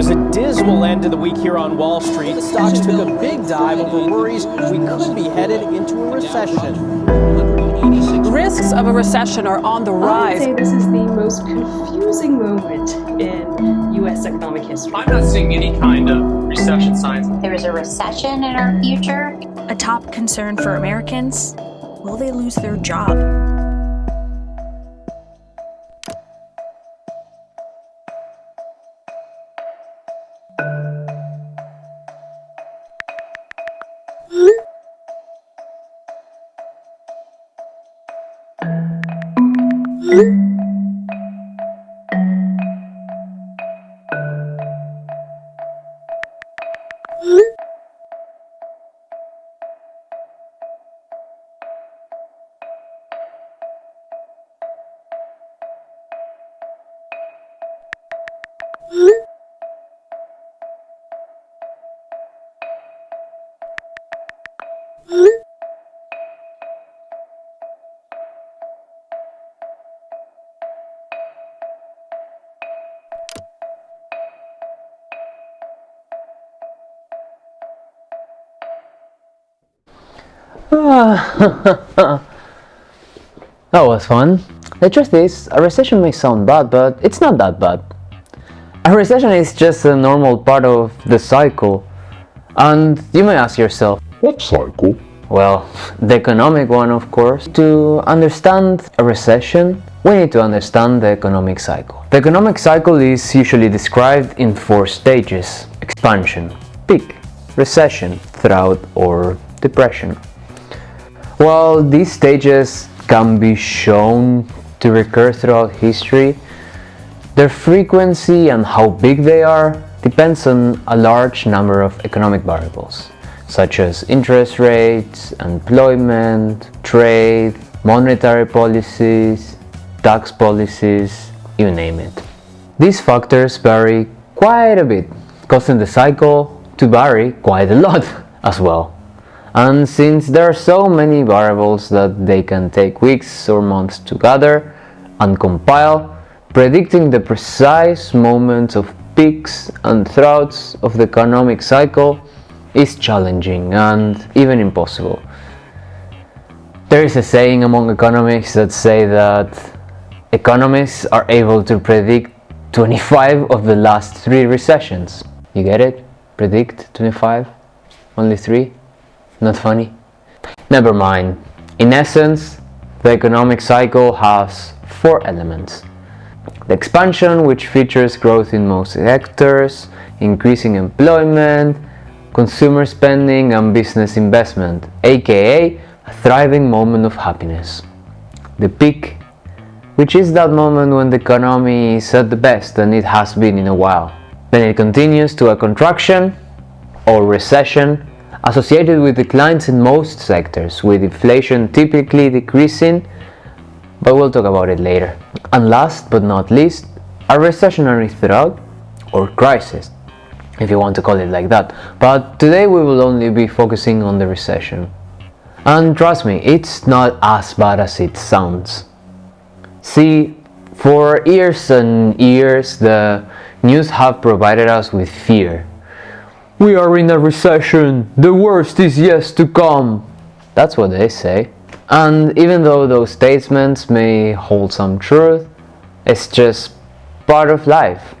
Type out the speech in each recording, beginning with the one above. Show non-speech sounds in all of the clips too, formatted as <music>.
was a dismal end to the week here on Wall Street. Stocks took a big dive over worries we could be headed into a recession. Risks of a recession are on the rise. I would rise. say this is the most confusing moment in U.S. economic history. I'm not seeing any kind of recession signs. There is a recession in our future. A top concern for Americans will they lose their job? Mm-hmm. Ah. <laughs> that was fun. The truth is, a recession may sound bad, but it's not that bad. A recession is just a normal part of the cycle. And you may ask yourself, What cycle? well, <laughs> the economic one of course. To understand a recession, we need to understand the economic cycle. The economic cycle is usually described in four stages. Expansion, peak, recession, trough or depression. While these stages can be shown to recur throughout history, their frequency and how big they are depends on a large number of economic variables, such as interest rates, employment, trade, monetary policies, tax policies, you name it. These factors vary quite a bit, causing the cycle to vary quite a lot <laughs> as well. And since there are so many variables that they can take weeks or months to gather and compile, predicting the precise moments of peaks and troughs of the economic cycle is challenging and even impossible. There is a saying among economists that say that economists are able to predict 25 of the last three recessions. You get it? Predict 25? Only three? Not funny? Never mind. In essence, the economic cycle has four elements. The expansion, which features growth in most sectors, increasing employment, consumer spending and business investment, aka a thriving moment of happiness. The peak, which is that moment when the economy is at the best and it has been in a while. Then it continues to a contraction or recession associated with declines in most sectors, with inflation typically decreasing, but we'll talk about it later. And last but not least, a recessionary threat or crisis, if you want to call it like that. But today we will only be focusing on the recession. And trust me, it's not as bad as it sounds. See, for years and years the news have provided us with fear. We are in a recession, the worst is yet to come. That's what they say. And even though those statements may hold some truth, it's just part of life.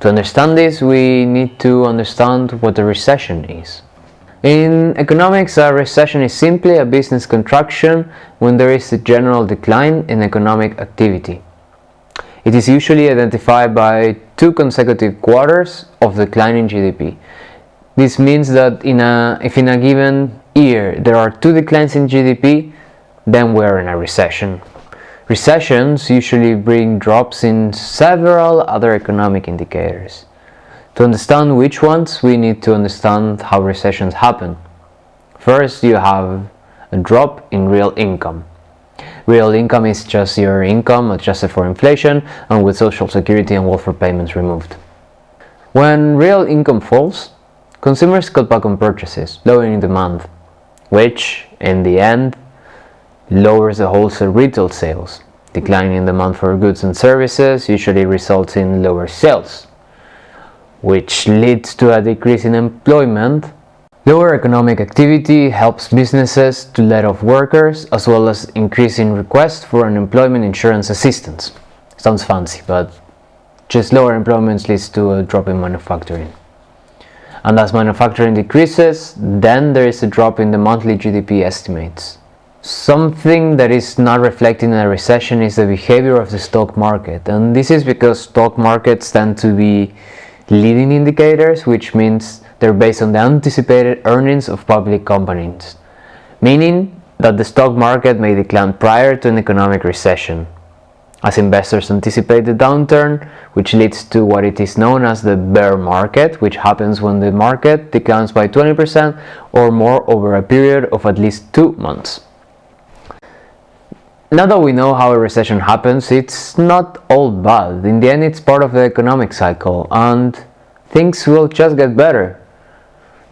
To understand this, we need to understand what a recession is. In economics, a recession is simply a business contraction when there is a general decline in economic activity. It is usually identified by two consecutive quarters of declining GDP. This means that in a, if in a given year there are two declines in GDP, then we're in a recession. Recessions usually bring drops in several other economic indicators. To understand which ones, we need to understand how recessions happen. First, you have a drop in real income. Real income is just your income adjusted for inflation and with social security and welfare payments removed. When real income falls, consumers cut back on purchases, lowering demand, which, in the end, lowers the wholesale retail sales. Declining demand for goods and services usually results in lower sales. which leads to a decrease in employment. Lower economic activity helps businesses to let off workers as well as increasing requests for unemployment insurance assistance. Sounds fancy, but just lower employment leads to a drop in manufacturing. And as manufacturing decreases, then there is a drop in the monthly GDP estimates. Something that is not reflecting a recession is the behavior of the stock market, and this is because stock markets tend to be leading indicators, which means they're based on the anticipated earnings of public companies, meaning that the stock market may decline prior to an economic recession, as investors anticipate the downturn, which leads to what it is known as the bear market, which happens when the market declines by 20% or more over a period of at least two months. Now that we know how a recession happens, it's not all bad. In the end, it's part of the economic cycle, and things will just get better.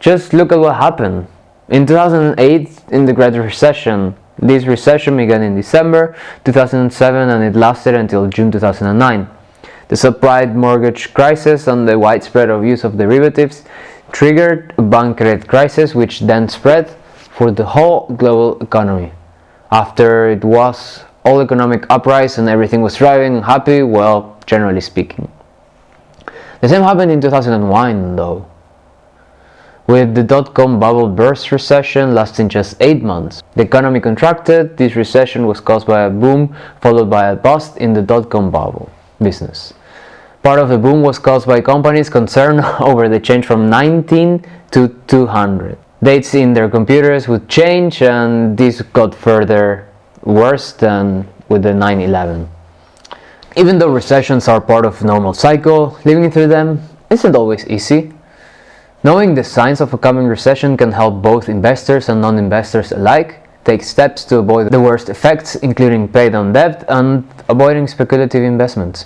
Just look at what happened. In 2008, in the Great Recession, this recession began in December 2007 and it lasted until June 2009. The subprime mortgage crisis and the widespread of use of derivatives triggered a bank credit crisis which then spread for the whole global economy. After it was all economic uprise and everything was thriving and happy, well, generally speaking. The same happened in 2001 though with the dot-com bubble burst recession lasting just 8 months. The economy contracted, this recession was caused by a boom followed by a bust in the dot-com bubble business. Part of the boom was caused by companies concerned <laughs> over the change from 19 to 200. Dates in their computers would change and this got further worse than with the 9-11. Even though recessions are part of normal cycle, living through them isn't always easy. Knowing the signs of a coming recession can help both investors and non-investors alike take steps to avoid the worst effects including pay down debt and avoiding speculative investments.